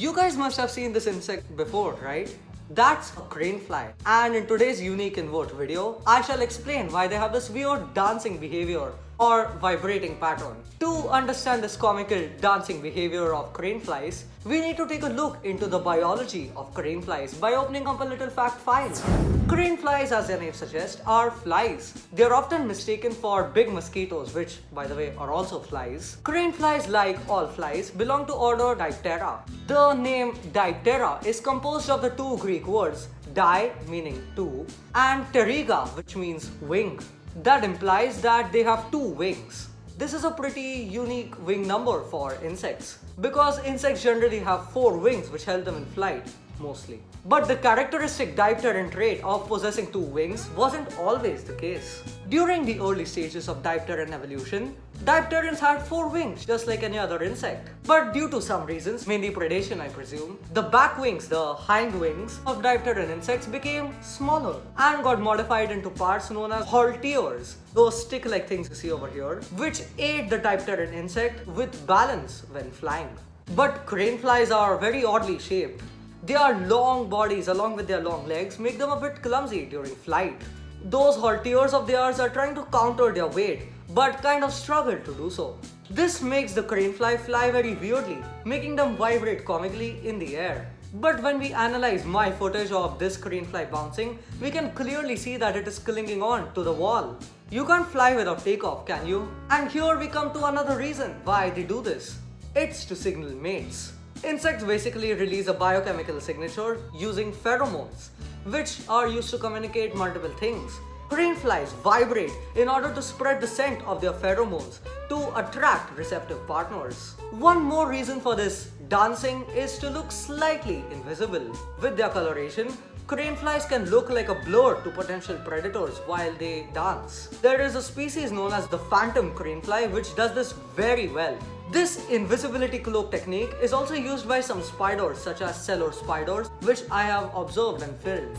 You guys must have seen this insect before, right? That's a crane fly. And in today's unique invert video, I shall explain why they have this weird dancing behavior or vibrating pattern. To understand this comical dancing behavior of crane flies, we need to take a look into the biology of crane flies by opening up a little fact file. Crane flies, as their name suggests, are flies. They are often mistaken for big mosquitoes, which, by the way, are also flies. Crane flies, like all flies, belong to order Diptera. The name Diptera is composed of the two Greek words, di meaning two, and pteriga, which means wing. That implies that they have two wings. This is a pretty unique wing number for insects because insects generally have four wings which help them in flight mostly. But the characteristic dipteran trait of possessing two wings wasn't always the case. During the early stages of dipteran evolution, dipterans had four wings just like any other insect. But due to some reasons, mainly predation I presume, the back wings, the hind wings of dipteran insects became smaller and got modified into parts known as halteres, those stick-like things you see over here, which aid the dipteran insect with balance when flying. But crane flies are very oddly shaped their long bodies along with their long legs make them a bit clumsy during flight. Those halteres of theirs are trying to counter their weight but kind of struggle to do so. This makes the crane fly fly very weirdly, making them vibrate comically in the air. But when we analyze my footage of this crane fly bouncing, we can clearly see that it is clinging on to the wall. You can't fly without takeoff, can you? And here we come to another reason why they do this. It's to signal mates. Insects basically release a biochemical signature using pheromones, which are used to communicate multiple things. Crane flies vibrate in order to spread the scent of their pheromones to attract receptive partners. One more reason for this dancing is to look slightly invisible. With their coloration, crane flies can look like a blur to potential predators while they dance. There is a species known as the phantom crane fly which does this very well. This invisibility cloak technique is also used by some spiders such as cellar spiders which I have observed and filmed.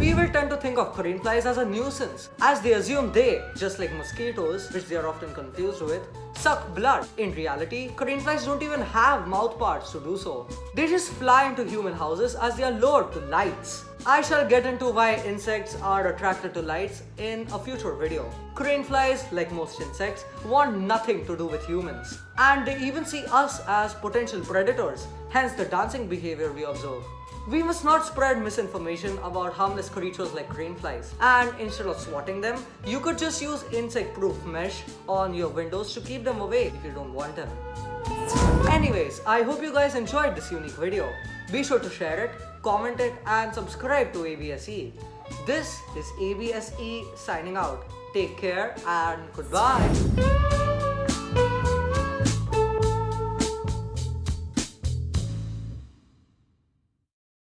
People tend to think of crane flies as a nuisance as they assume they, just like mosquitoes which they are often confused with, suck blood. In reality, crane flies don't even have mouth parts to do so. They just fly into human houses as they are lured to lights. I shall get into why insects are attracted to lights in a future video. Crane flies, like most insects, want nothing to do with humans. And they even see us as potential predators, hence the dancing behavior we observe. We must not spread misinformation about harmless creatures like crane flies. And instead of swatting them, you could just use insect-proof mesh on your windows to keep them away if you don't want them. Anyways, I hope you guys enjoyed this unique video. Be sure to share it, comment it and subscribe to ABSE. This is ABSE signing out. Take care and goodbye.